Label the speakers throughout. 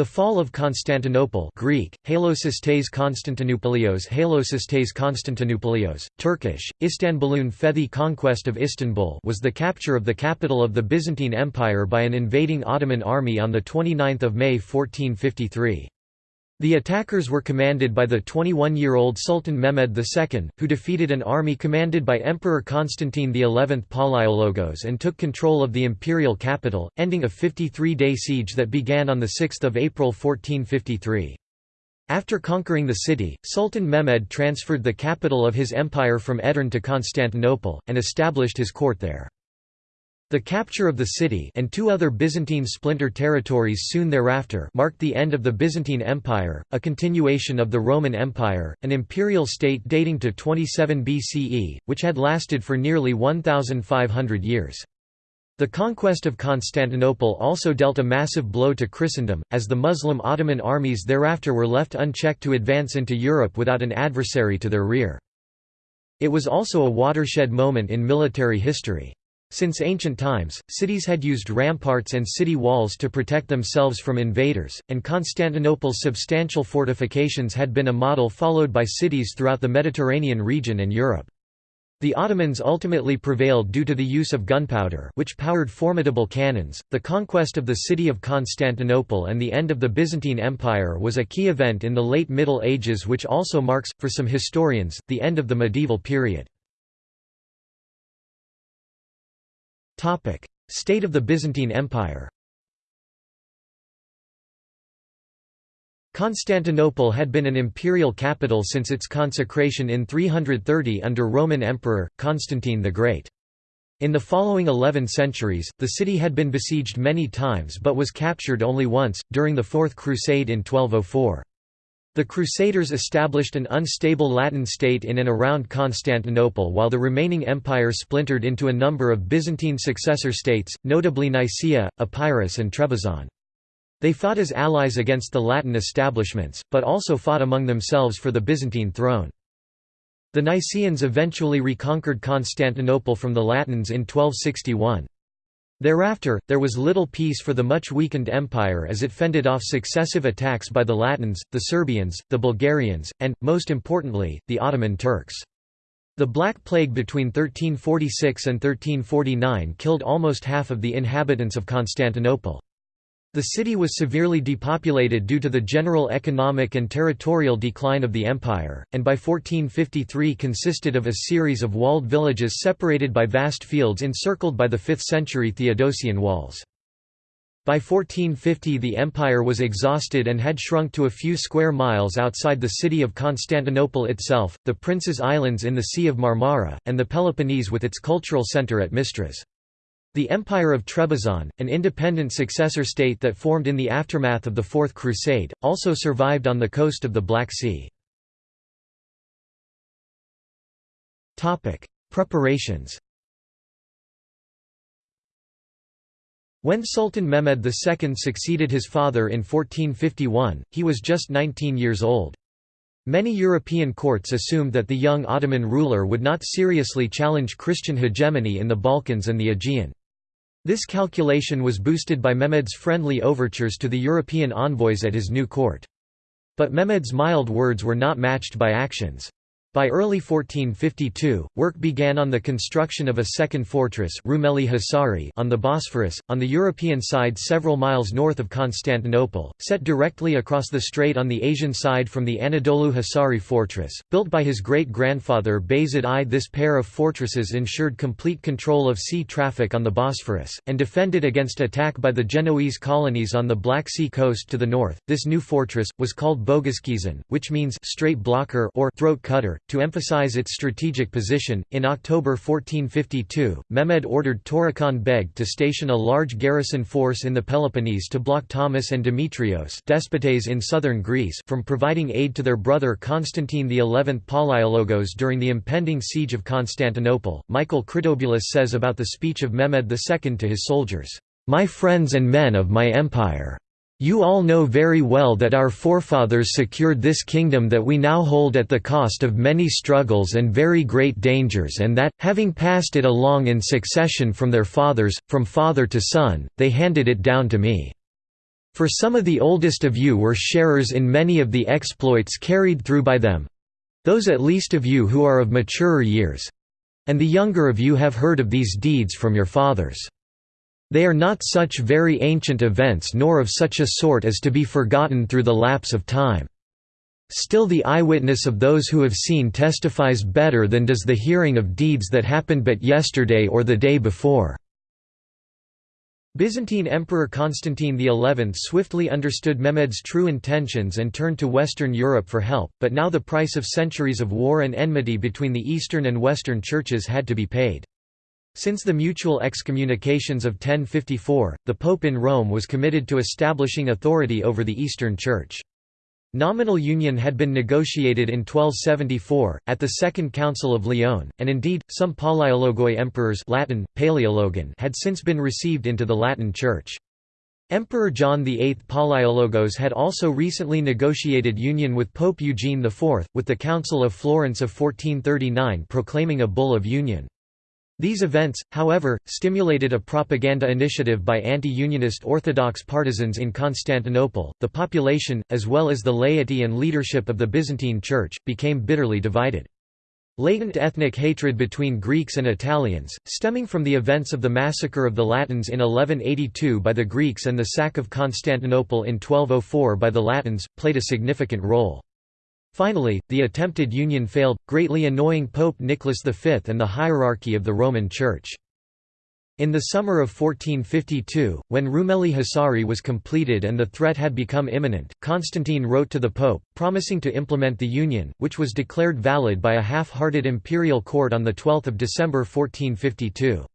Speaker 1: The fall of Constantinople Greek, Halosistes Konstantinoupolios Halosistes Konstantinoupolios, Turkish, Istanbulun Fethi conquest of Istanbul was the capture of the capital of the Byzantine Empire by an invading Ottoman army on 29 May 1453. The attackers were commanded by the 21-year-old Sultan Mehmed II, who defeated an army commanded by Emperor Constantine XI Palaiologos and took control of the imperial capital, ending a 53-day siege that began on 6 April 1453. After conquering the city, Sultan Mehmed transferred the capital of his empire from Edirne to Constantinople, and established his court there. The capture of the city and two other Byzantine splinter territories soon thereafter marked the end of the Byzantine Empire, a continuation of the Roman Empire, an imperial state dating to 27 BCE, which had lasted for nearly 1,500 years. The conquest of Constantinople also dealt a massive blow to Christendom, as the Muslim Ottoman armies thereafter were left unchecked to advance into Europe without an adversary to their rear. It was also a watershed moment in military history. Since ancient times, cities had used ramparts and city walls to protect themselves from invaders, and Constantinople's substantial fortifications had been a model followed by cities throughout the Mediterranean region and Europe. The Ottomans ultimately prevailed due to the use of gunpowder which powered formidable cannons. The conquest of the city of Constantinople and the end of the Byzantine Empire was a key event in the late Middle Ages which also marks, for some historians, the end of the medieval period. State of the Byzantine Empire Constantinople had been an imperial capital since its consecration in 330 under Roman Emperor, Constantine the Great. In the following eleven centuries, the city had been besieged many times but was captured only once, during the Fourth Crusade in 1204. The Crusaders established an unstable Latin state in and around Constantinople while the remaining empire splintered into a number of Byzantine successor states, notably Nicaea, Epirus and Trebizond. They fought as allies against the Latin establishments, but also fought among themselves for the Byzantine throne. The Nicaeans eventually reconquered Constantinople from the Latins in 1261. Thereafter, there was little peace for the much weakened empire as it fended off successive attacks by the Latins, the Serbians, the Bulgarians, and, most importantly, the Ottoman Turks. The Black Plague between 1346 and 1349 killed almost half of the inhabitants of Constantinople. The city was severely depopulated due to the general economic and territorial decline of the empire, and by 1453 consisted of a series of walled villages separated by vast fields encircled by the 5th-century Theodosian walls. By 1450 the empire was exhausted and had shrunk to a few square miles outside the city of Constantinople itself, the Prince's Islands in the Sea of Marmara, and the Peloponnese with its cultural centre at Mistras. The Empire of Trebizond, an independent successor state that formed in the aftermath of the Fourth Crusade, also survived on the coast of the Black Sea. Preparations When Sultan Mehmed II succeeded his father in 1451, he was just 19 years old. Many European courts assumed that the young Ottoman ruler would not seriously challenge Christian hegemony in the Balkans and the Aegean. This calculation was boosted by Mehmed's friendly overtures to the European envoys at his new court. But Mehmed's mild words were not matched by actions. By early 1452, work began on the construction of a second fortress Rumeli on the Bosphorus, on the European side several miles north of Constantinople, set directly across the strait on the Asian side from the Anadolu Hisari fortress, built by his great-grandfather Bayezid I. This pair of fortresses ensured complete control of sea traffic on the Bosphorus, and defended against attack by the Genoese colonies on the Black Sea coast to the north. This new fortress, was called Boghazkizan, which means strait blocker or throat cutter, to emphasize its strategic position, in October 1452, Mehmed ordered Turahan Beg to station a large garrison force in the Peloponnese to block Thomas and Demetrios despotes in southern Greece from providing aid to their brother Constantine XI Palaiologos during the impending siege of Constantinople. Michael Critobulus says about the speech of Mehmed II to his soldiers, "'My friends and men of my empire! You all know very well that our forefathers secured this kingdom that we now hold at the cost of many struggles and very great dangers and that, having passed it along in succession from their fathers, from father to son, they handed it down to me. For some of the oldest of you were sharers in many of the exploits carried through by them—those at least of you who are of maturer years—and the younger of you have heard of these deeds from your fathers. They are not such very ancient events nor of such a sort as to be forgotten through the lapse of time. Still the eyewitness of those who have seen testifies better than does the hearing of deeds that happened but yesterday or the day before." Byzantine Emperor Constantine XI swiftly understood Mehmed's true intentions and turned to Western Europe for help, but now the price of centuries of war and enmity between the Eastern and Western churches had to be paid. Since the mutual excommunications of 1054, the Pope in Rome was committed to establishing authority over the Eastern Church. Nominal union had been negotiated in 1274, at the Second Council of Lyon, and indeed, some Palaiologoi emperors Latin, Paleologan had since been received into the Latin Church. Emperor John VIII Palaiologos had also recently negotiated union with Pope Eugene IV, with the Council of Florence of 1439 proclaiming a bull of union. These events, however, stimulated a propaganda initiative by anti-unionist Orthodox partisans in Constantinople. The population, as well as the laity and leadership of the Byzantine Church, became bitterly divided. Latent ethnic hatred between Greeks and Italians, stemming from the events of the massacre of the Latins in 1182 by the Greeks and the sack of Constantinople in 1204 by the Latins, played a significant role. Finally, the attempted union failed, greatly annoying Pope Nicholas V and the hierarchy of the Roman Church. In the summer of 1452, when Rumeli Hisari was completed and the threat had become imminent, Constantine wrote to the Pope, promising to implement the union, which was declared valid by a half-hearted imperial court on 12 December 1452.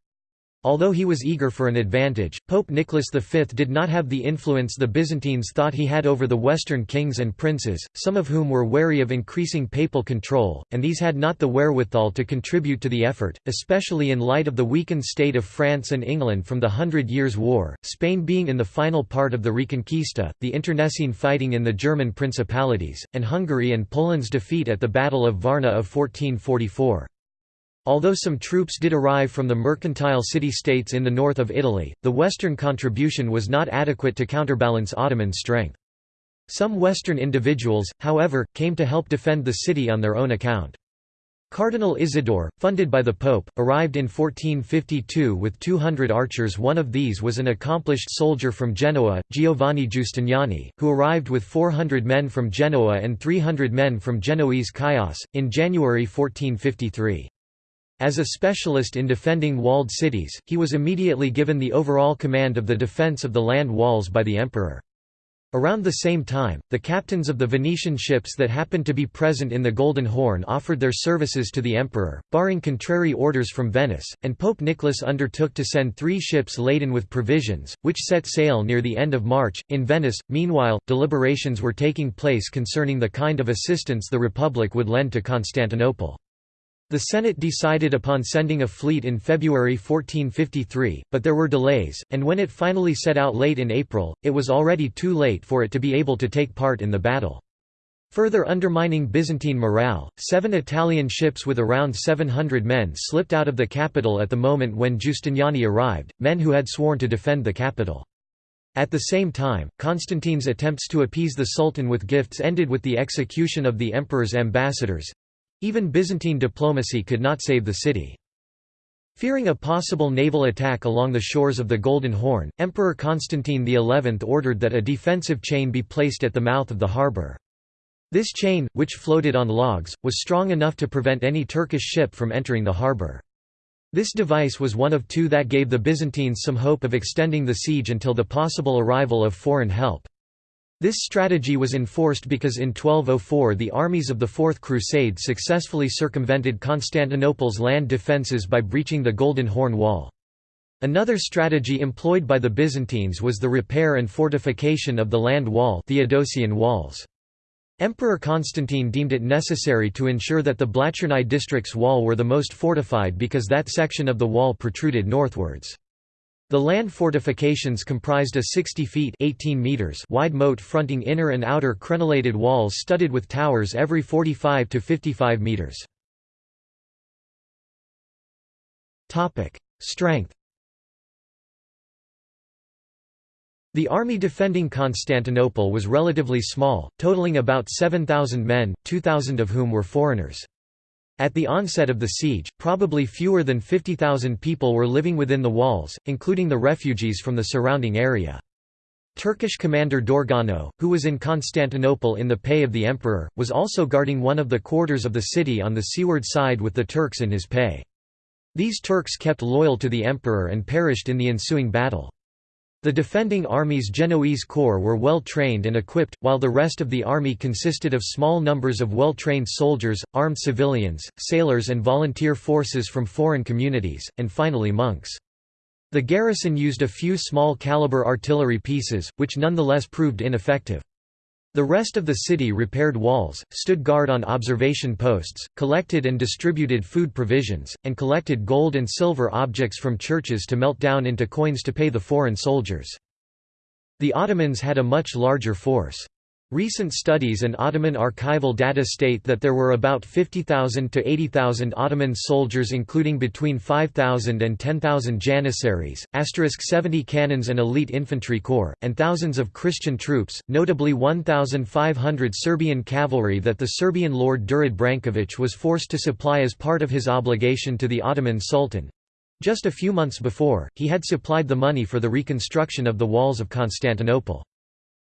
Speaker 1: Although he was eager for an advantage, Pope Nicholas V did not have the influence the Byzantines thought he had over the Western kings and princes, some of whom were wary of increasing papal control, and these had not the wherewithal to contribute to the effort, especially in light of the weakened state of France and England from the Hundred Years' War, Spain being in the final part of the Reconquista, the internecine fighting in the German principalities, and Hungary and Poland's defeat at the Battle of Varna of 1444. Although some troops did arrive from the mercantile city-states in the north of Italy, the western contribution was not adequate to counterbalance Ottoman strength. Some western individuals, however, came to help defend the city on their own account. Cardinal Isidore, funded by the Pope, arrived in 1452 with 200 archers one of these was an accomplished soldier from Genoa, Giovanni Giustiniani, who arrived with 400 men from Genoa and 300 men from Genoese Chios, in January 1453. As a specialist in defending walled cities, he was immediately given the overall command of the defense of the land walls by the emperor. Around the same time, the captains of the Venetian ships that happened to be present in the Golden Horn offered their services to the emperor, barring contrary orders from Venice, and Pope Nicholas undertook to send three ships laden with provisions, which set sail near the end of March. In Venice, meanwhile, deliberations were taking place concerning the kind of assistance the Republic would lend to Constantinople. The Senate decided upon sending a fleet in February 1453, but there were delays, and when it finally set out late in April, it was already too late for it to be able to take part in the battle. Further undermining Byzantine morale, seven Italian ships with around 700 men slipped out of the capital at the moment when Giustiniani arrived, men who had sworn to defend the capital. At the same time, Constantine's attempts to appease the Sultan with gifts ended with the execution of the emperor's ambassadors, even Byzantine diplomacy could not save the city. Fearing a possible naval attack along the shores of the Golden Horn, Emperor Constantine XI ordered that a defensive chain be placed at the mouth of the harbour. This chain, which floated on logs, was strong enough to prevent any Turkish ship from entering the harbour. This device was one of two that gave the Byzantines some hope of extending the siege until the possible arrival of foreign help. This strategy was enforced because in 1204 the armies of the Fourth Crusade successfully circumvented Constantinople's land defences by breaching the Golden Horn Wall. Another strategy employed by the Byzantines was the repair and fortification of the land wall Theodosian walls. Emperor Constantine deemed it necessary to ensure that the Blachernai district's wall were the most fortified because that section of the wall protruded northwards. The land fortifications comprised a 60 feet 18 meters wide moat fronting inner and outer crenellated walls studded with towers every 45 to 55 meters. Strength The army defending Constantinople was relatively small, totaling about 7,000 men, 2,000 of whom were foreigners. At the onset of the siege, probably fewer than 50,000 people were living within the walls, including the refugees from the surrounding area. Turkish commander Dorgano, who was in Constantinople in the pay of the emperor, was also guarding one of the quarters of the city on the seaward side with the Turks in his pay. These Turks kept loyal to the emperor and perished in the ensuing battle. The defending army's Genoese corps were well trained and equipped, while the rest of the army consisted of small numbers of well-trained soldiers, armed civilians, sailors and volunteer forces from foreign communities, and finally monks. The garrison used a few small-caliber artillery pieces, which nonetheless proved ineffective. The rest of the city repaired walls, stood guard on observation posts, collected and distributed food provisions, and collected gold and silver objects from churches to melt down into coins to pay the foreign soldiers. The Ottomans had a much larger force. Recent studies and Ottoman archival data state that there were about 50,000 to 80,000 Ottoman soldiers including between 5,000 and 10,000 janissaries, asterisk 70 cannons and elite infantry corps, and thousands of Christian troops, notably 1,500 Serbian cavalry that the Serbian Lord Durad Branković was forced to supply as part of his obligation to the Ottoman Sultan. Just a few months before, he had supplied the money for the reconstruction of the walls of Constantinople.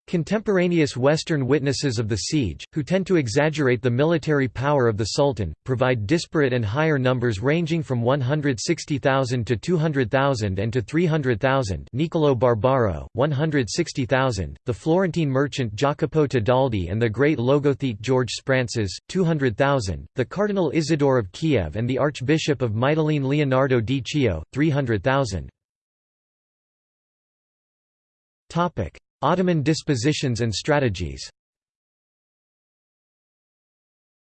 Speaker 1: Contemporaneous Western witnesses of the siege, who tend to exaggerate the military power of the Sultan, provide disparate and higher numbers ranging from 160,000 to 200,000 and to 300,000 Niccolò Barbaro, 160,000, the Florentine merchant Jacopo Tedaldi and the great logothete George Sphrantzes, 200,000, the Cardinal Isidore of Kiev and the Archbishop of Mytilene Leonardo di Chio, 300,000. Ottoman dispositions and strategies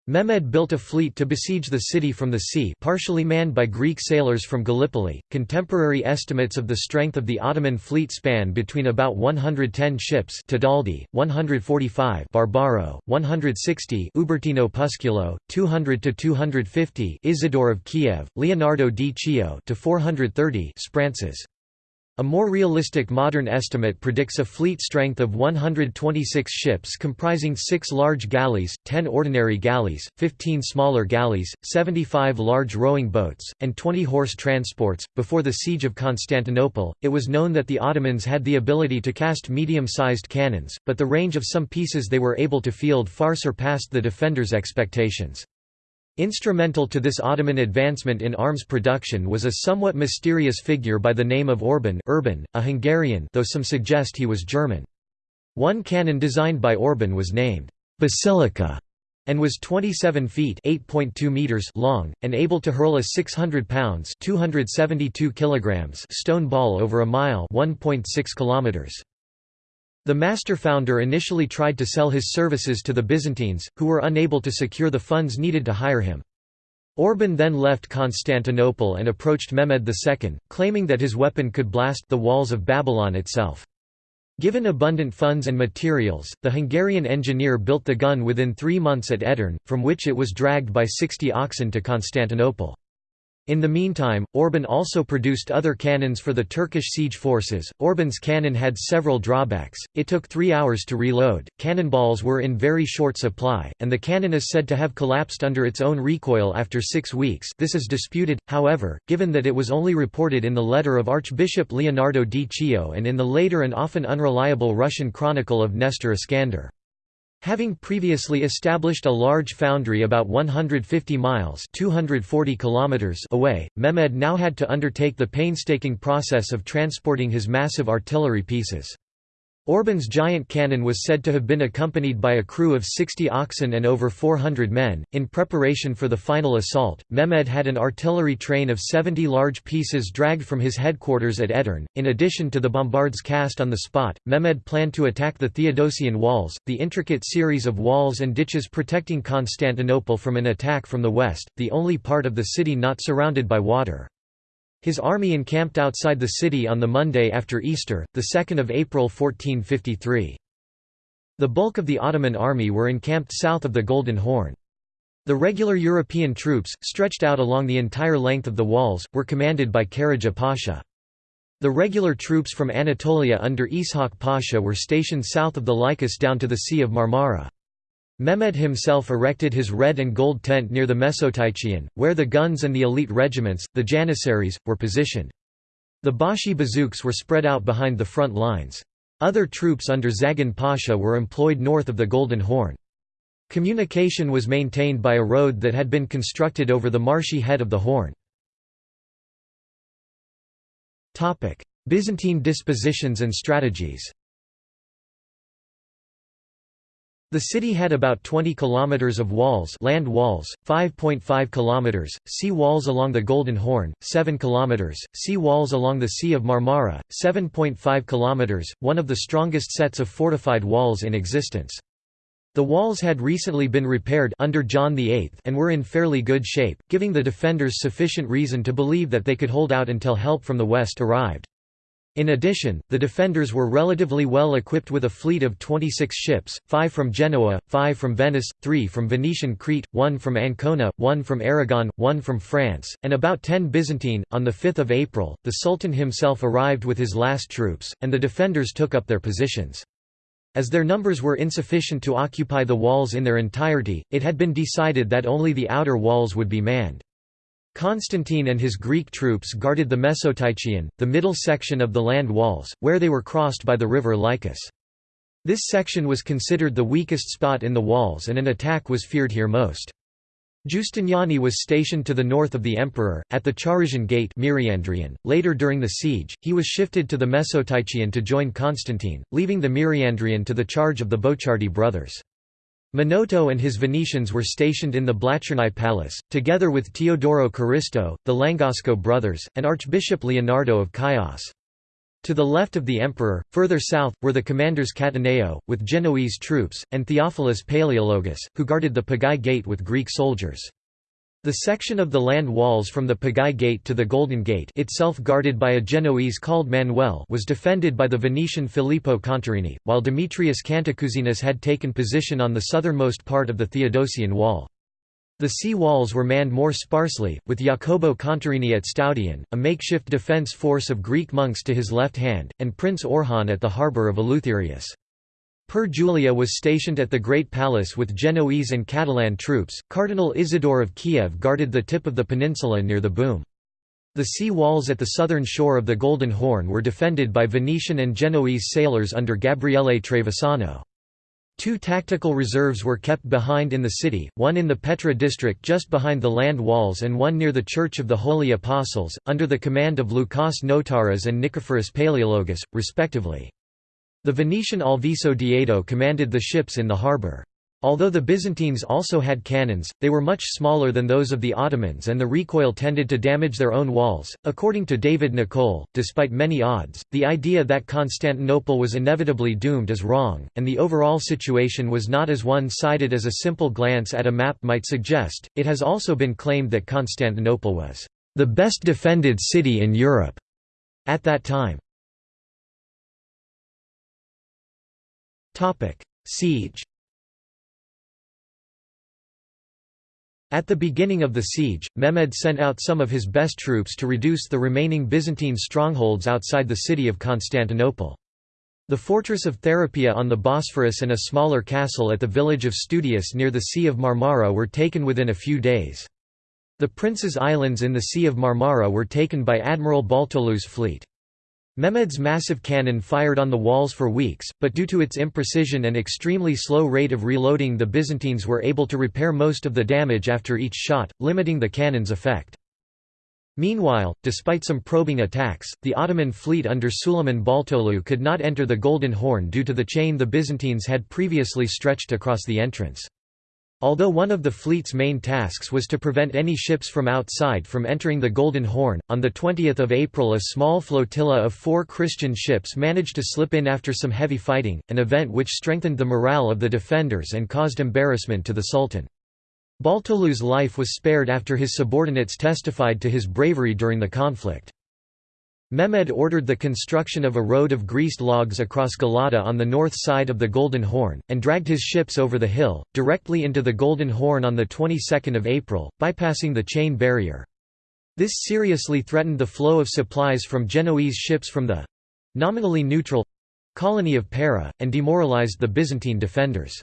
Speaker 1: Mehmed built a fleet to besiege the city from the sea partially manned by Greek sailors from Gallipoli. Contemporary estimates of the strength of the Ottoman fleet span between about 110 ships Tedaldi, 145 Barbaro, 160 Ubertino Pusculo, 200 to 250 Isidore of Kiev, Leonardo di Chio to 430 Sphrantzes. A more realistic modern estimate predicts a fleet strength of 126 ships comprising 6 large galleys, 10 ordinary galleys, 15 smaller galleys, 75 large rowing boats, and 20 horse transports. Before the siege of Constantinople, it was known that the Ottomans had the ability to cast medium-sized cannons, but the range of some pieces they were able to field far surpassed the defenders' expectations. Instrumental to this Ottoman advancement in arms production was a somewhat mysterious figure by the name of Orban Urban, a Hungarian though some suggest he was German. One cannon designed by Orban was named Basilica and was 27 feet (8.2 meters) long and able to hurl a 600 pounds (272 kilograms) stone ball over a mile (1.6 kilometers). The master founder initially tried to sell his services to the Byzantines, who were unable to secure the funds needed to hire him. Orban then left Constantinople and approached Mehmed II, claiming that his weapon could blast the walls of Babylon itself. Given abundant funds and materials, the Hungarian engineer built the gun within three months at Edirne, from which it was dragged by 60 oxen to Constantinople. In the meantime, Orban also produced other cannons for the Turkish siege forces. Orban's cannon had several drawbacks, it took three hours to reload, cannonballs were in very short supply, and the cannon is said to have collapsed under its own recoil after six weeks this is disputed, however, given that it was only reported in the letter of Archbishop Leonardo di Chio and in the later and often unreliable Russian chronicle of Nestor Iskander. Having previously established a large foundry about 150 miles 240 kilometers away, Mehmed now had to undertake the painstaking process of transporting his massive artillery pieces. Orban's giant cannon was said to have been accompanied by a crew of 60 oxen and over 400 men. In preparation for the final assault, Mehmed had an artillery train of 70 large pieces dragged from his headquarters at Edirne. In addition to the bombards cast on the spot, Mehmed planned to attack the Theodosian walls, the intricate series of walls and ditches protecting Constantinople from an attack from the west, the only part of the city not surrounded by water. His army encamped outside the city on the Monday after Easter, 2 April 1453. The bulk of the Ottoman army were encamped south of the Golden Horn. The regular European troops, stretched out along the entire length of the walls, were commanded by Karaja Pasha. The regular troops from Anatolia under Ishaq Pasha were stationed south of the Lycus down to the Sea of Marmara. Mehmed himself erected his red and gold tent near the Mesoteichion, where the guns and the elite regiments, the Janissaries, were positioned. The Bashi bazouks were spread out behind the front lines. Other troops under Zagan Pasha were employed north of the Golden Horn. Communication was maintained by a road that had been constructed over the marshy head of the Horn. Byzantine dispositions and strategies The city had about 20 kilometers of walls, land walls, 5.5 kilometers, sea walls along the Golden Horn, 7 kilometers, sea walls along the Sea of Marmara, 7.5 kilometers, one of the strongest sets of fortified walls in existence. The walls had recently been repaired under John VIII and were in fairly good shape, giving the defenders sufficient reason to believe that they could hold out until help from the west arrived. In addition, the defenders were relatively well equipped with a fleet of 26 ships, 5 from Genoa, 5 from Venice, 3 from Venetian Crete, 1 from Ancona, 1 from Aragon, 1 from France, and about 10 Byzantine. On 5 April, the Sultan himself arrived with his last troops, and the defenders took up their positions. As their numbers were insufficient to occupy the walls in their entirety, it had been decided that only the outer walls would be manned. Constantine and his Greek troops guarded the Mesoteichion, the middle section of the land walls, where they were crossed by the river Lycus. This section was considered the weakest spot in the walls and an attack was feared here most. Giustiniani was stationed to the north of the emperor, at the Charisian Gate. .Later during the siege, he was shifted to the Mesoteichion to join Constantine, leaving the Myriandrion to the charge of the Bocchiardi brothers. Minotto and his Venetians were stationed in the Blachernai Palace, together with Teodoro Caristo, the Langosco brothers, and Archbishop Leonardo of Chios. To the left of the emperor, further south, were the commanders Cataneo, with Genoese troops, and Theophilus Palaeologus, who guarded the Pagai Gate with Greek soldiers. The section of the land walls from the Pagai Gate to the Golden Gate itself guarded by a Genoese called Manuel was defended by the Venetian Filippo Contarini, while Demetrius Cantacuzene had taken position on the southernmost part of the Theodosian wall. The sea walls were manned more sparsely, with Jacopo Contarini at Stoudion, a makeshift defence force of Greek monks to his left hand, and Prince Orhan at the harbour of Eleutherius. Per Julia was stationed at the Great Palace with Genoese and Catalan troops. Cardinal Isidore of Kiev guarded the tip of the peninsula near the boom. The sea walls at the southern shore of the Golden Horn were defended by Venetian and Genoese sailors under Gabriele Trevisano. Two tactical reserves were kept behind in the city, one in the Petra district just behind the land walls and one near the Church of the Holy Apostles, under the command of Lukas Notaras and Nicephorus Palaeologus, respectively. The Venetian Alviso Diedo commanded the ships in the harbour. Although the Byzantines also had cannons, they were much smaller than those of the Ottomans and the recoil tended to damage their own walls. According to David Nicolle, despite many odds, the idea that Constantinople was inevitably doomed is wrong, and the overall situation was not as one sided as a simple glance at a map might suggest. It has also been claimed that Constantinople was the best defended city in Europe at that time. Siege At the beginning of the siege, Mehmed sent out some of his best troops to reduce the remaining Byzantine strongholds outside the city of Constantinople. The fortress of Therapia on the Bosphorus and a smaller castle at the village of Studius near the Sea of Marmara were taken within a few days. The Prince's Islands in the Sea of Marmara were taken by Admiral Baltoghlu's fleet. Mehmed's massive cannon fired on the walls for weeks, but due to its imprecision and extremely slow rate of reloading the Byzantines were able to repair most of the damage after each shot, limiting the cannon's effect. Meanwhile, despite some probing attacks, the Ottoman fleet under Suleiman Baltoghlu could not enter the Golden Horn due to the chain the Byzantines had previously stretched across the entrance. Although one of the fleet's main tasks was to prevent any ships from outside from entering the Golden Horn, on 20 April a small flotilla of four Christian ships managed to slip in after some heavy fighting, an event which strengthened the morale of the defenders and caused embarrassment to the Sultan. Baltoghlu's life was spared after his subordinates testified to his bravery during the conflict. Mehmed ordered the construction of a road of greased logs across Galata on the north side of the Golden Horn, and dragged his ships over the hill, directly into the Golden Horn on the 22nd of April, bypassing the chain barrier. This seriously threatened the flow of supplies from Genoese ships from the—nominally neutral—colony of Pera, and demoralized the Byzantine defenders.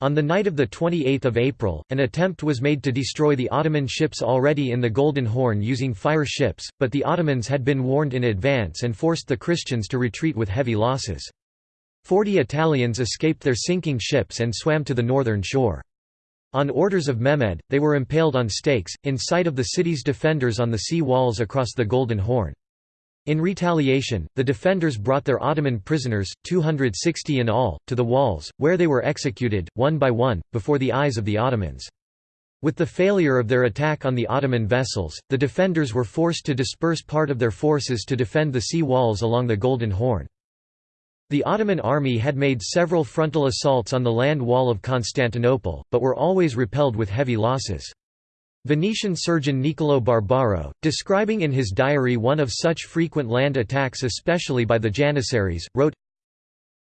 Speaker 1: On the night of 28 April, an attempt was made to destroy the Ottoman ships already in the Golden Horn using fire ships, but the Ottomans had been warned in advance and forced the Christians to retreat with heavy losses. Forty Italians escaped their sinking ships and swam to the northern shore. On orders of Mehmed, they were impaled on stakes, in sight of the city's defenders on the sea walls across the Golden Horn. In retaliation, the defenders brought their Ottoman prisoners, 260 in all, to the walls, where they were executed, one by one, before the eyes of the Ottomans. With the failure of their attack on the Ottoman vessels, the defenders were forced to disperse part of their forces to defend the sea walls along the Golden Horn. The Ottoman army had made several frontal assaults on the land wall of Constantinople, but were always repelled with heavy losses. Venetian surgeon Niccolò Barbaro, describing in his diary one of such frequent land attacks especially by the Janissaries, wrote,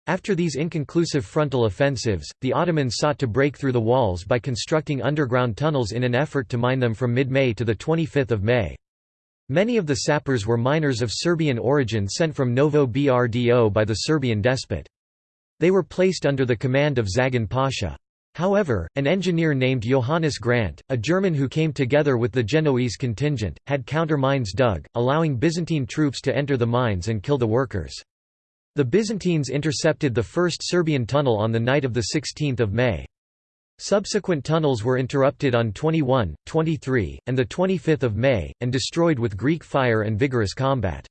Speaker 1: After these inconclusive frontal offensives, the Ottomans sought to break through the walls by constructing underground tunnels in an effort to mine them from mid-May to 25 May. Many of the sappers were miners of Serbian origin sent from Novo Brdo by the Serbian despot. They were placed under the command of Zagan Pasha. However, an engineer named Johannes Grant, a German who came together with the Genoese contingent, had counter-mines dug, allowing Byzantine troops to enter the mines and kill the workers. The Byzantines intercepted the first Serbian tunnel on the night of 16 May. Subsequent tunnels were interrupted on 21, 23, and 25 May, and destroyed with Greek fire and vigorous combat.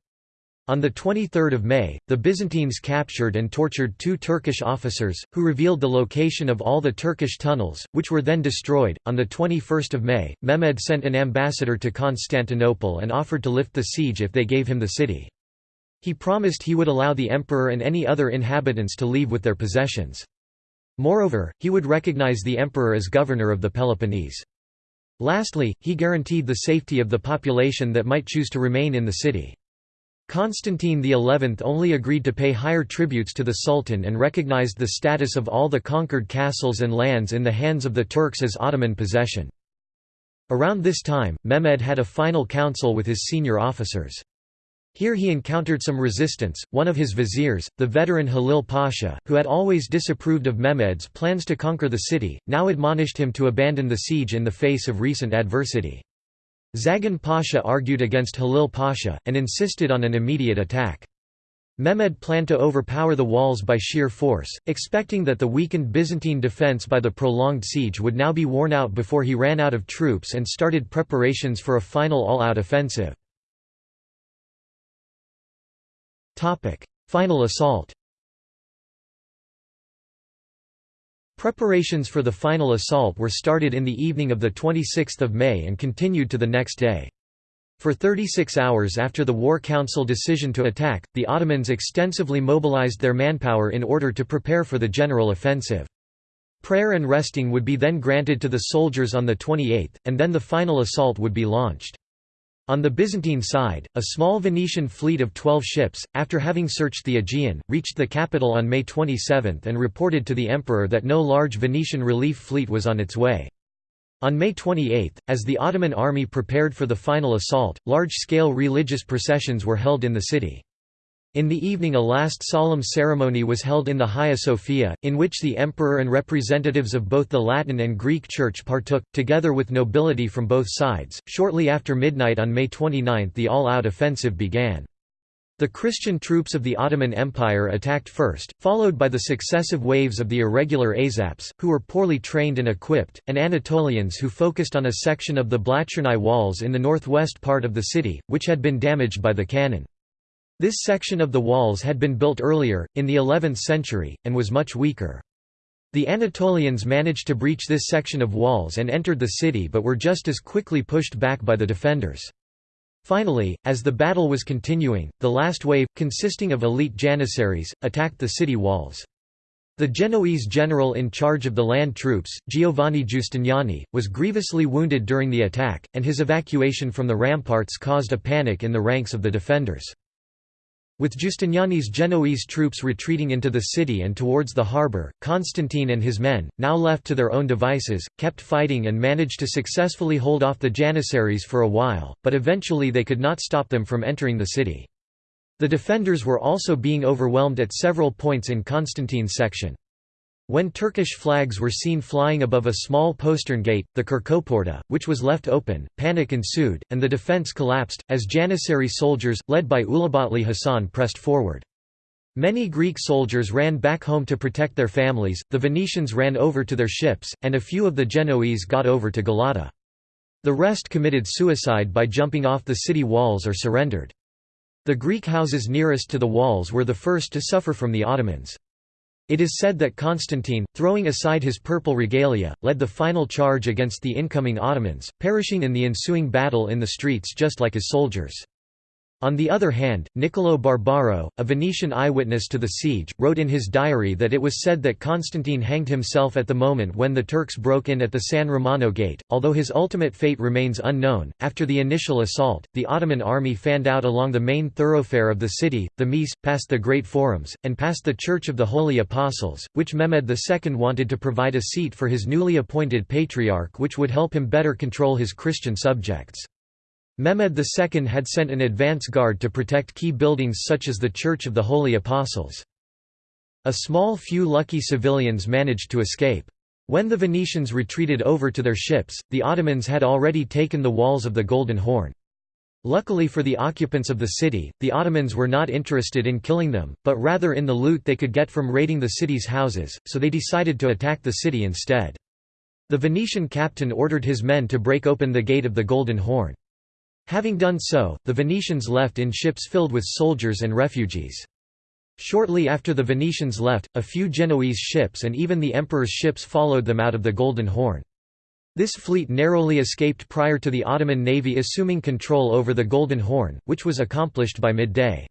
Speaker 1: On 23 May, the Byzantines captured and tortured two Turkish officers, who revealed the location of all the Turkish tunnels, which were then destroyed. On 21 May, Mehmed sent an ambassador to Constantinople and offered to lift the siege if they gave him the city. He promised he would allow the emperor and any other inhabitants to leave with their possessions. Moreover, he would recognize the emperor as governor of the Peloponnese. Lastly, he guaranteed the safety of the population that might choose to remain in the city. Constantine XI only agreed to pay higher tributes to the Sultan and recognized the status of all the conquered castles and lands in the hands of the Turks as Ottoman possession. Around this time, Mehmed had a final council with his senior officers. Here he encountered some resistance, one of his viziers, the veteran Halil Pasha, who had always disapproved of Mehmed's plans to conquer the city, now admonished him to abandon the siege in the face of recent adversity. Zagan Pasha argued against Halil Pasha, and insisted on an immediate attack. Mehmed planned to overpower the walls by sheer force, expecting that the weakened Byzantine defence by the prolonged siege would now be worn out before he ran out of troops and started preparations for a final all-out offensive. Final assault Preparations for the final assault were started in the evening of 26 May and continued to the next day. For 36 hours after the War Council decision to attack, the Ottomans extensively mobilized their manpower in order to prepare for the general offensive. Prayer and resting would be then granted to the soldiers on the 28th, and then the final assault would be launched. On the Byzantine side, a small Venetian fleet of 12 ships, after having searched the Aegean, reached the capital on May 27 and reported to the emperor that no large Venetian relief fleet was on its way. On May 28, as the Ottoman army prepared for the final assault, large-scale religious processions were held in the city. In the evening a last solemn ceremony was held in the Hagia Sophia, in which the emperor and representatives of both the Latin and Greek Church partook, together with nobility from both sides. Shortly after midnight on May 29 the all-out offensive began. The Christian troops of the Ottoman Empire attacked first, followed by the successive waves of the irregular Azaps, who were poorly trained and equipped, and Anatolians who focused on a section of the Blachernai walls in the northwest part of the city, which had been damaged by the cannon. This section of the walls had been built earlier, in the 11th century, and was much weaker. The Anatolians managed to breach this section of walls and entered the city but were just as quickly pushed back by the defenders. Finally, as the battle was continuing, the last wave, consisting of elite janissaries, attacked the city walls. The Genoese general in charge of the land troops, Giovanni Giustiniani, was grievously wounded during the attack, and his evacuation from the ramparts caused a panic in the ranks of the defenders. With Giustiniani's Genoese troops retreating into the city and towards the harbour, Constantine and his men, now left to their own devices, kept fighting and managed to successfully hold off the Janissaries for a while, but eventually they could not stop them from entering the city. The defenders were also being overwhelmed at several points in Constantine's section. When Turkish flags were seen flying above a small postern gate, the Kerkoporta, which was left open, panic ensued, and the defence collapsed, as Janissary soldiers, led by Ulabatli Hassan pressed forward. Many Greek soldiers ran back home to protect their families, the Venetians ran over to their ships, and a few of the Genoese got over to Galata. The rest committed suicide by jumping off the city walls or surrendered. The Greek houses nearest to the walls were the first to suffer from the Ottomans. It is said that Constantine, throwing aside his purple regalia, led the final charge against the incoming Ottomans, perishing in the ensuing battle in the streets just like his soldiers. On the other hand, Niccolò Barbaro, a Venetian eyewitness to the siege, wrote in his diary that it was said that Constantine hanged himself at the moment when the Turks broke in at the San Romano gate, although his ultimate fate remains unknown. After the initial assault, the Ottoman army fanned out along the main thoroughfare of the city, the Mese, past the Great Forums, and past the Church of the Holy Apostles, which Mehmed II wanted to provide a seat for his newly appointed patriarch which would help him better control his Christian subjects. Mehmed II had sent an advance guard to protect key buildings such as the Church of the Holy Apostles. A small few lucky civilians managed to escape. When the Venetians retreated over to their ships, the Ottomans had already taken the walls of the Golden Horn. Luckily for the occupants of the city, the Ottomans were not interested in killing them, but rather in the loot they could get from raiding the city's houses, so they decided to attack the city instead. The Venetian captain ordered his men to break open the gate of the Golden Horn. Having done so, the Venetians left in ships filled with soldiers and refugees. Shortly after the Venetians left, a few Genoese ships and even the emperor's ships followed them out of the Golden Horn. This fleet narrowly escaped prior to the Ottoman navy assuming control over the Golden Horn, which was accomplished by midday.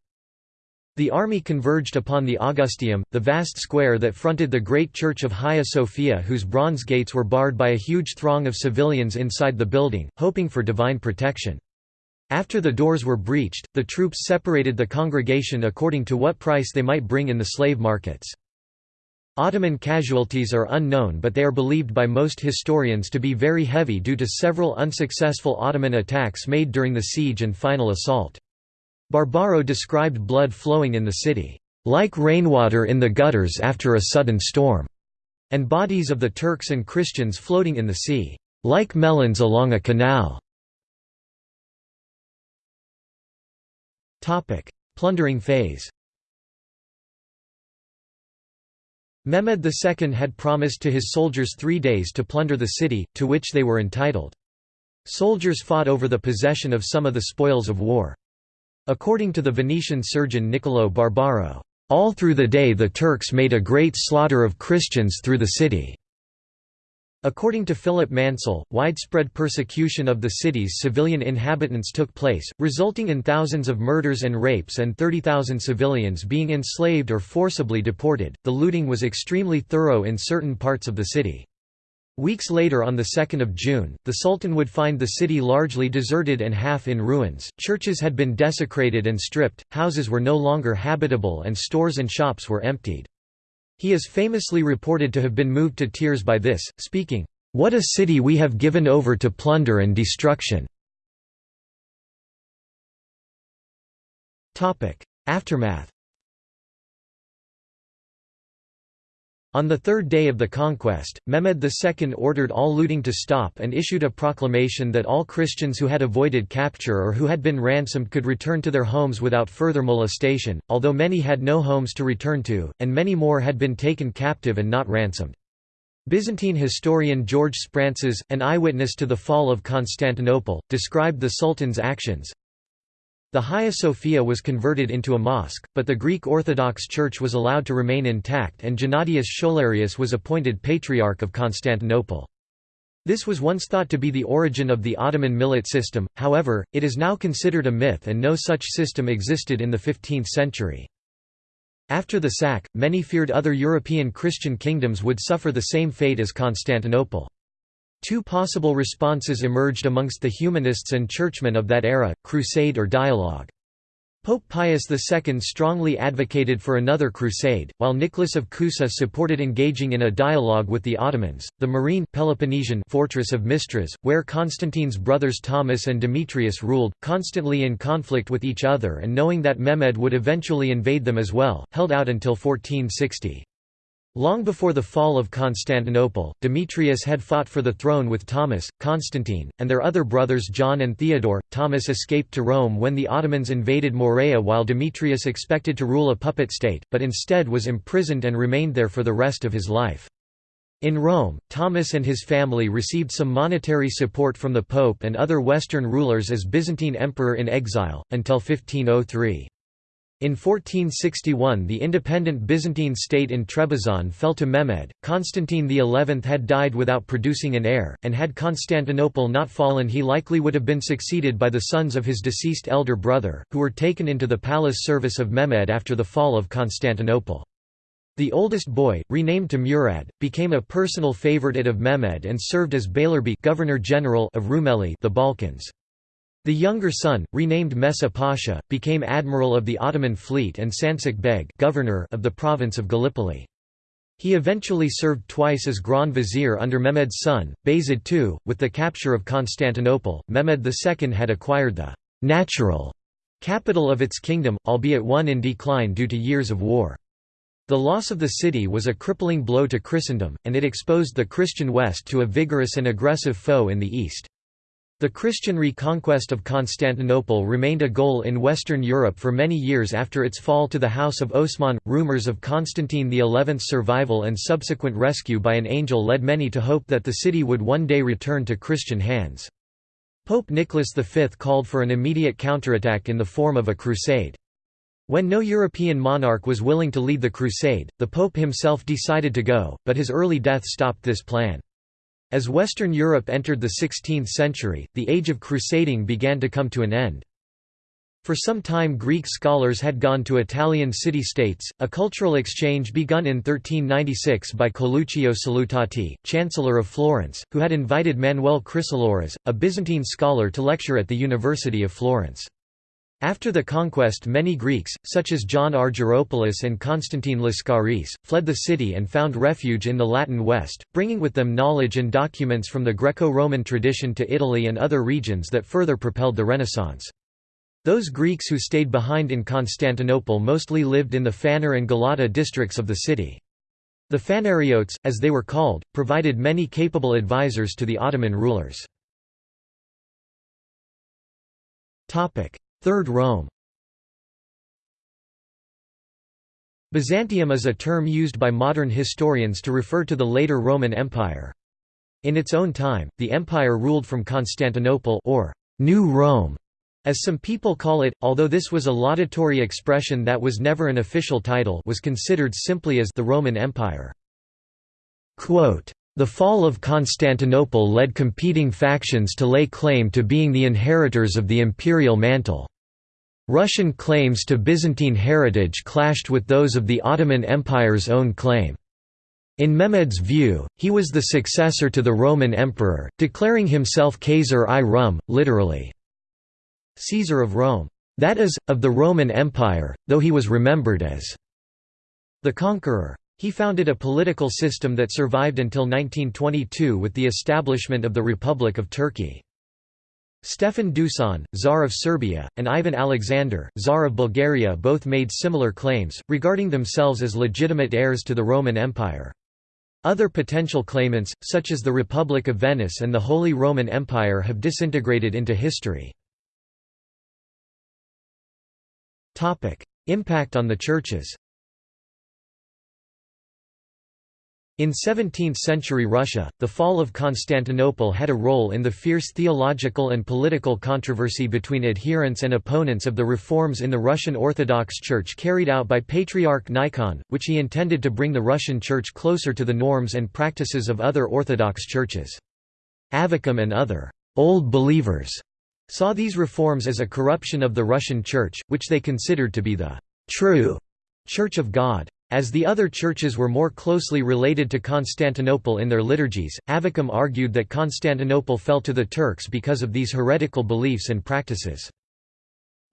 Speaker 1: The army converged upon the Augustaeum, the vast square that fronted the great church of Hagia Sophia whose bronze gates were barred by a huge throng of civilians inside the building, hoping for divine protection. After the doors were breached, the troops separated the congregation according to what price they might bring in the slave markets. Ottoman casualties are unknown but they are believed by most historians to be very heavy due to several unsuccessful Ottoman attacks made during the siege and final assault. Barbaro described blood flowing in the city, "...like rainwater in the gutters after a sudden storm", and bodies of the Turks and Christians floating in the sea, "...like melons along a canal". Plundering phase Mehmed II had promised to his soldiers three days to plunder the city, to which they were entitled. Soldiers fought over the possession of some of the spoils of war. According to the Venetian surgeon Niccolò Barbaro, "...all through the day the Turks made a great slaughter of Christians through the city." According to Philip Mansel, widespread persecution of the city's civilian inhabitants took place, resulting in thousands of murders and rapes and 30,000 civilians being enslaved or forcibly deported. The looting was extremely thorough in certain parts of the city. Weeks later on 2 June, the Sultan would find the city largely deserted and half in ruins, churches had been desecrated and stripped, houses were no longer habitable and stores and shops were emptied. He is famously reported to have been moved to tears by this, speaking, "'What a city we have given over to plunder and destruction!' Aftermath On the third day of the conquest, Mehmed II ordered all looting to stop and issued a proclamation that all Christians who had avoided capture or who had been ransomed could return to their homes without further molestation, although many had no homes to return to, and many more had been taken captive and not ransomed. Byzantine historian George Sphrantzes, an eyewitness to the fall of Constantinople, described the Sultan's actions, the Hagia Sophia was converted into a mosque, but the Greek Orthodox Church was allowed to remain intact and Gennadius Scholarius was appointed Patriarch of Constantinople. This was once thought to be the origin of the Ottoman millet system, however, it is now considered a myth and no such system existed in the 15th century. After the sack, many feared other European Christian kingdoms would suffer the same fate as Constantinople. Two possible responses emerged amongst the humanists and churchmen of that era, crusade or dialogue. Pope Pius II strongly advocated for another crusade, while Nicholas of Cusa supported engaging in a dialogue with the Ottomans. The Morean Peloponnesian fortress of Mistras, where Constantine's brothers Thomas and Demetrius ruled, constantly in conflict with each other and knowing that Mehmed would eventually invade them as well, held out until 1460. Long before the fall of Constantinople, Demetrius had fought for the throne with Thomas, Constantine, and their other brothers John and Theodore. Thomas escaped to Rome when the Ottomans invaded Morea while Demetrius expected to rule a puppet state, but instead was imprisoned and remained there for the rest of his life. In Rome, Thomas and his family received some monetary support from the Pope and other Western rulers as Byzantine emperor in exile, until 1503. In 1461 the independent Byzantine state in Trebizond fell to Mehmed, Constantine XI had died without producing an heir, and had Constantinople not fallen he likely would have been succeeded by the sons of his deceased elder brother, who were taken into the palace service of Mehmed after the fall of Constantinople. The oldest boy, renamed to Murad, became a personal favorite of Mehmed and served as Beylerbey Governor-General of Rumeli the Balkans. The younger son, renamed Mesih Pasha, became admiral of the Ottoman fleet and Sancak Beg governor of the province of Gallipoli. He eventually served twice as Grand Vizier under Mehmed's son, Bayezid II. With the capture of Constantinople, Mehmed II had acquired the «natural» capital of its kingdom, albeit one in decline due to years of war. The loss of the city was a crippling blow to Christendom, and it exposed the Christian West to a vigorous and aggressive foe in the East. The Christian reconquest of Constantinople remained a goal in Western Europe for many years after its fall to the House of Osman. Rumors of Constantine XI's survival and subsequent rescue by an angel led many to hope that the city would one day return to Christian hands. Pope Nicholas V called for an immediate counterattack in the form of a crusade. When no European monarch was willing to lead the crusade, the Pope himself decided to go, but his early death stopped this plan. As Western Europe entered the 16th century, the age of crusading began to come to an end. For some time Greek scholars had gone to Italian city-states, a cultural exchange begun in 1396 by Coluccio Salutati, Chancellor of Florence, who had invited Manuel Chrysoloras, a Byzantine scholar to lecture at the University of Florence. After the conquest many Greeks, such as John Argyropoulos and Constantine Lascaris, fled the city and found refuge in the Latin West, bringing with them knowledge and documents from the Greco-Roman tradition to Italy and other regions that further propelled the Renaissance. Those Greeks who stayed behind in Constantinople mostly lived in the Phanar and Galata districts of the city. The Phanariotes, as they were called, provided many capable advisors to the Ottoman rulers. Third Rome Byzantium is a term used by modern historians to refer to the later Roman Empire. In its own time, the empire ruled from Constantinople or New Rome, as some people call it, although this was a laudatory expression that was never an official title was considered simply as the Roman Empire. Quote, the fall of Constantinople led competing factions to lay claim to being the inheritors of the imperial mantle. Russian claims to Byzantine heritage clashed with those of the Ottoman Empire's own claim. In Mehmed's view, he was the successor to the Roman emperor, declaring himself Caesar i Rum, literally, Caesar of Rome. That is, of the Roman Empire, though he was remembered as the conqueror. He founded a political system that survived until 1922 with the establishment of the Republic of Turkey. Stefan Dusan, Tsar of Serbia, and Ivan Alexander, Tsar of Bulgaria both made similar claims, regarding themselves as legitimate heirs to the Roman Empire. Other potential claimants, such as the Republic of Venice and the Holy Roman Empire have disintegrated into history. Impact on the churches In 17th-century Russia, the fall of Constantinople had a role in the fierce theological and political controversy between adherents and opponents of the reforms in the Russian Orthodox Church carried out by Patriarch Nikon, which he intended to bring the Russian Church closer to the norms and practices of other Orthodox churches. Avvakum and other «old believers» saw these reforms as a corruption of the Russian Church, which they considered to be the «true» Church of God. As the other churches were more closely related to Constantinople in their liturgies, Avvakum argued that Constantinople fell to the Turks because of these heretical beliefs and practices.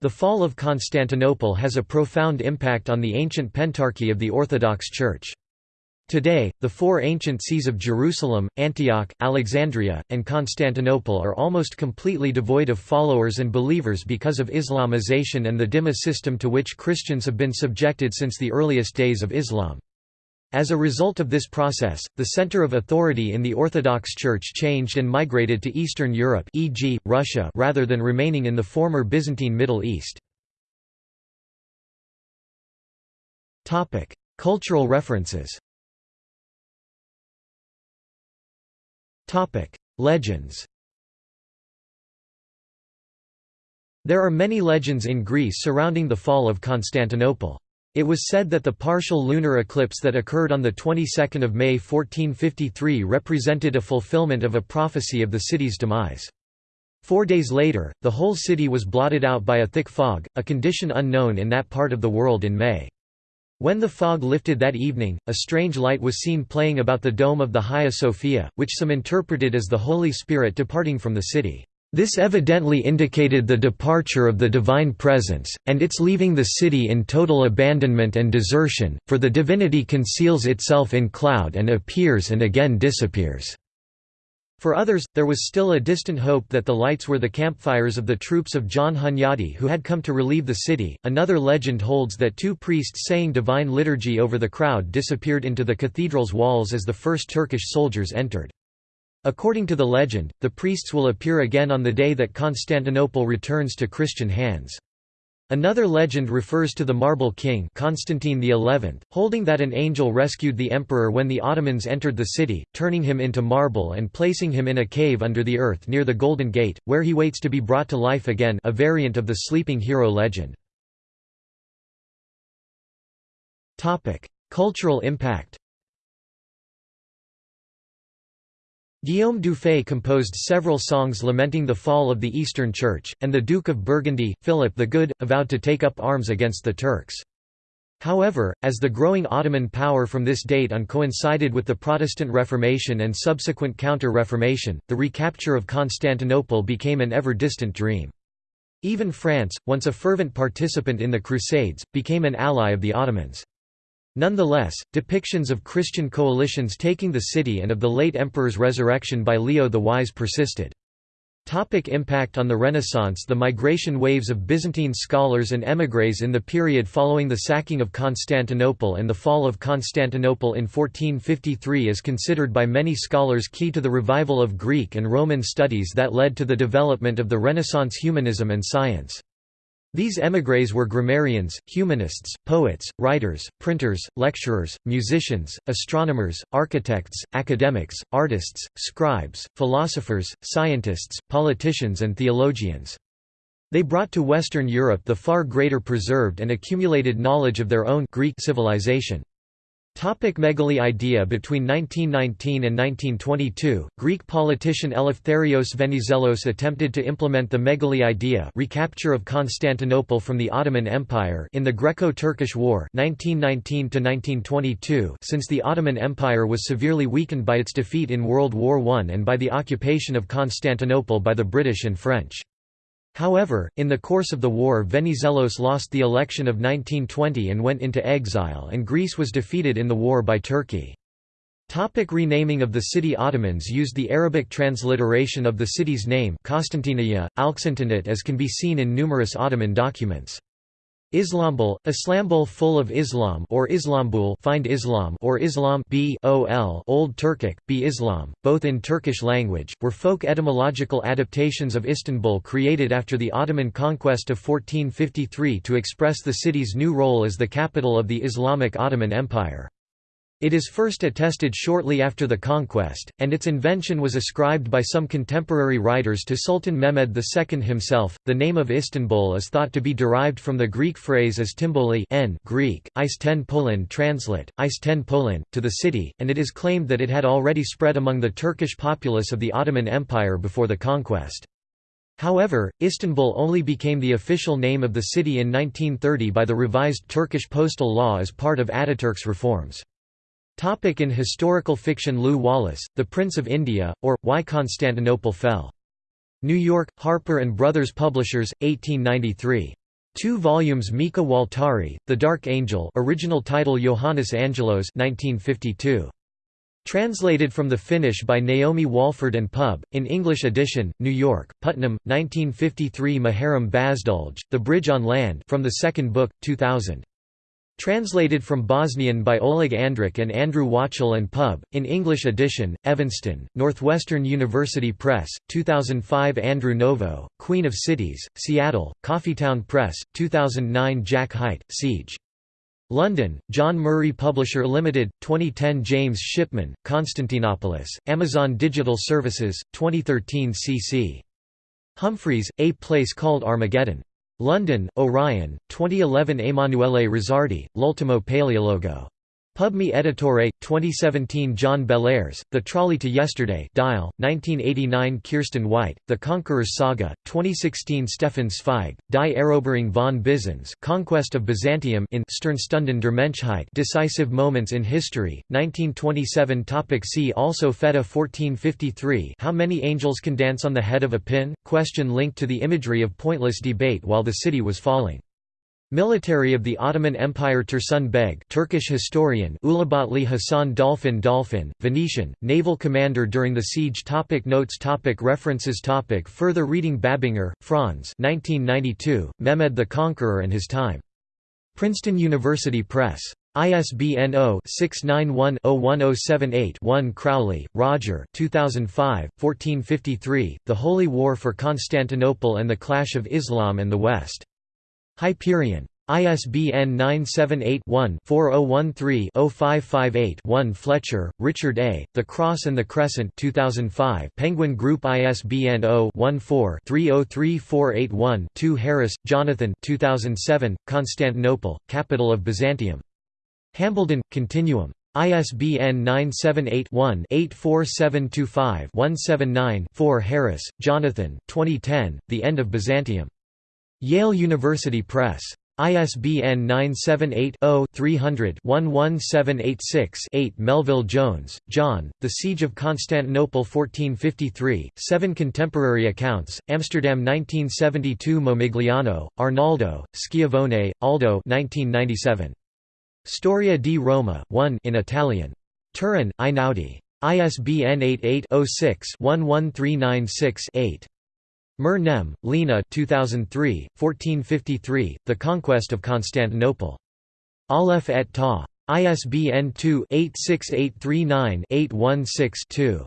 Speaker 1: The fall of Constantinople has a profound impact on the ancient pentarchy of the Orthodox Church. Today, the four ancient sees of Jerusalem, Antioch, Alexandria, and Constantinople are almost completely devoid of followers and believers because of Islamization and the dhimma system to which Christians have been subjected since the earliest days of Islam. As a result of this process, the center of authority in the Orthodox Church changed and migrated to Eastern Europe e.g., Russia rather than remaining in the former Byzantine Middle East. Cultural references Legends There are many legends in Greece surrounding the fall of Constantinople. It was said that the partial lunar eclipse that occurred on the 22nd of May 1453 represented a fulfillment of a prophecy of the city's demise. Four days later, the whole city was blotted out by a thick fog, a condition unknown in that part of the world in May. When the fog lifted that evening, a strange light was seen playing about the dome of the Hagia Sophia, which some interpreted as the Holy Spirit departing from the city. This evidently indicated the departure of the divine presence, and its leaving the city in total abandonment and desertion, for the divinity conceals itself in cloud and appears and again disappears. For others, there was still a distant hope that the lights were the campfires of the troops of John Hunyadi who had come to relieve the city. Another legend holds that two priests saying divine liturgy over the crowd disappeared into the cathedral's walls as the first Turkish soldiers entered. According to the legend, the priests will appear again on the day that Constantinople returns to Christian hands. Another legend refers to the Marble King Constantine XI, holding that an angel rescued the emperor when the Ottomans entered the city, turning him into marble and placing him in a cave under the earth near the Golden Gate, where he waits to be brought to life again a variant of the sleeping hero legend. Cultural impact Guillaume Dufay composed several songs lamenting the fall of the Eastern Church, and the Duke of Burgundy, Philip the Good, avowed to take up arms against the Turks. However, as the growing Ottoman power from this date on coincided with the Protestant Reformation and subsequent Counter-Reformation, the recapture of Constantinople became an ever-distant dream. Even France, once a fervent participant in the Crusades, became an ally of the Ottomans. Nonetheless, depictions of Christian coalitions taking the city and of the late emperor's resurrection by Leo the Wise persisted. Topic impact on the Renaissance The migration waves of Byzantine scholars and émigrés in the period following the sacking of Constantinople and the fall of Constantinople in 1453 is considered by many scholars key to the revival of Greek and Roman studies that led to the development of the Renaissance humanism and science. These émigrés were grammarians, humanists, poets, writers, printers, lecturers, musicians, astronomers, architects, academics, artists, scribes, philosophers, scientists, politicians and theologians. They brought to Western Europe the far greater preserved and accumulated knowledge of their own Greek civilization. Topic Megali idea Between 1919 and 1922, Greek politician Eleftherios Venizelos attempted to implement the Megali idea recapture of Constantinople from the Ottoman Empire in the Greco-Turkish War 1919 since the Ottoman Empire was severely weakened by its defeat in World War I and by the occupation of Constantinople by the British and French. However, in the course of the war Venizelos lost the election of 1920 and went into exile and Greece was defeated in the war by Turkey. Topic renaming of the city Ottomans used the Arabic transliteration of the city's name Alxantanit as can be seen in numerous Ottoman documents. Islambul, Islambul full of Islam or Islambul find Islam or Islam b -ol Old Turkic, b Islam, both in Turkish language, were folk etymological adaptations of Istanbul created after the Ottoman conquest of 1453 to express the city's new role as the capital of the Islamic Ottoman Empire. It is first attested shortly after the conquest, and its invention was ascribed by some contemporary writers to Sultan Mehmed II himself. The name of Istanbul is thought to be derived from the Greek phrase as Timboli n Greek, Is ten translate, Is ten to the city, and it is claimed that it had already spread among the Turkish populace of the Ottoman Empire before the conquest. However, Istanbul only became the official name of the city in 1930 by the revised Turkish postal law as part of Ataturk's reforms. Topic in historical fiction Lew Wallace, The Prince of India, or, Why Constantinople Fell. New York, Harper & Brothers Publishers, 1893. Two volumes Mika Waltari, The Dark Angel original title Johannes Angelos 1952. Translated from the Finnish by Naomi Walford and Pub, in English edition, New York, Putnam, 1953 Muharem Bazdulj, The Bridge on Land from the second book, 2000. Translated from Bosnian by Oleg Andrić and Andrew Wachtel and Pub, in English edition, Evanston, Northwestern University Press, 2005 Andrew Novo, Queen of Cities, Seattle, Coffeetown Press, 2009 Jack Hight, Siege. London, John Murray Publisher Limited, 2010 James Shipman, Constantinopolis, Amazon Digital Services, 2013 cc. Humphreys, A Place Called Armageddon. London, Orion, 2011 Emanuele Rizzardi, L'ultimo Paleologo. PubMe Editore, 2017 John Bellairs, The Trolley to Yesterday Dial, 1989 Kiersten White, The Conqueror's Saga, 2016 Stefan Zweig, Die Eroberung von Byzanz Conquest of Byzantium in Sternstunden der Menschheit Decisive Moments in History, 1927 Topic See also Fetih 1453 How many angels can dance on the head of a pin? Question linked to the imagery of pointless debate while the city was falling. Military of the Ottoman Empire Tursun Beg Turkish historian Ulubatli Hasan Dolphin Dolphin, Venetian, naval commander during the siege topic Notes topic References topic Further reading Babinger, Franz 1992, Mehmed the Conqueror and His Time. Princeton University Press. ISBN 0-691-01078-1 Crowley, Roger 2005, 1453, The Holy War for Constantinople and the Clash of Islam and the West. Hyperion. ISBN 978-1-4013-0558-1 Fletcher, Richard A., The Cross and the Crescent 2005 Penguin Group ISBN 0-14-303481-2 Harris, Jonathan 2007, Constantinople, capital of Byzantium. Hambledon, Continuum. ISBN 978-1-84725-179-4 Harris, Jonathan 2010, The End of Byzantium. Yale University Press. ISBN 978-0-300-11786-8 Melville Jones, John, The Siege of Constantinople 1453, Seven Contemporary Accounts, Amsterdam 1972 Momigliano, Arnaldo, Schiavone, Aldo 1997. Storia di Roma 1 in Italian. Turin, Einaudi. ISBN 88 06 11396 8. Mer Nem, Lena 2003, 1453, The Conquest of Constantinople. Aleph et Ta. ISBN 2-86839-816-2.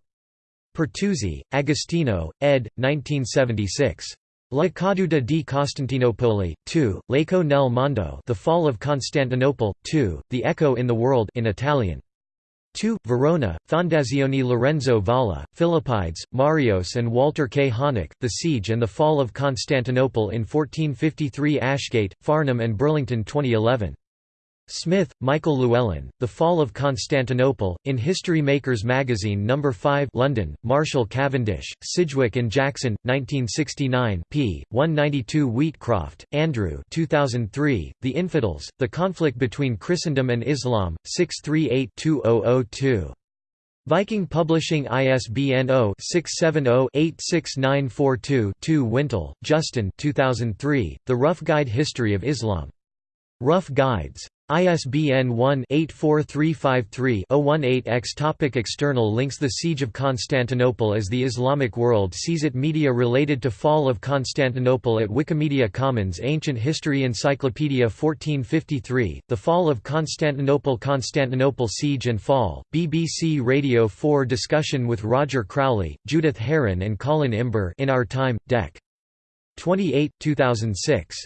Speaker 1: Pertusi, Agostino, ed. 1976. La caduta di Costantinopoli, 2, L'eco nel mondo The Fall of Constantinople, 2, The Echo in the World in Italian. 2. Verona, Fondazione Lorenzo Valla, Philippides, Marios and Walter K. Hanak, The Siege and the Fall of Constantinople in 1453 Ashgate, Farnham and Burlington 2011. Smith, Michael Llewellyn, The Fall of Constantinople, in History Makers magazine No. 5 London, Marshall Cavendish, Sidgwick and Jackson, 1969 p. 192 Wheatcroft, Andrew 2003, The Infidels, The Conflict Between Christendom and Islam, 638-2002. Viking Publishing ISBN 0-670-86942-2 Wintle, Justin 2003, The Rough Guide History of Islam. Rough Guides. ISBN 1-84353-018-X Topic External links The Siege of Constantinople as the Islamic world sees it Media related to Fall of Constantinople at Wikimedia Commons Ancient History Encyclopedia 1453, The Fall of Constantinople Constantinople Siege and Fall, BBC Radio 4 Discussion with Roger Crowley, Judith Herrin and Colin Imber in Our Time, Dec. 28, 2006.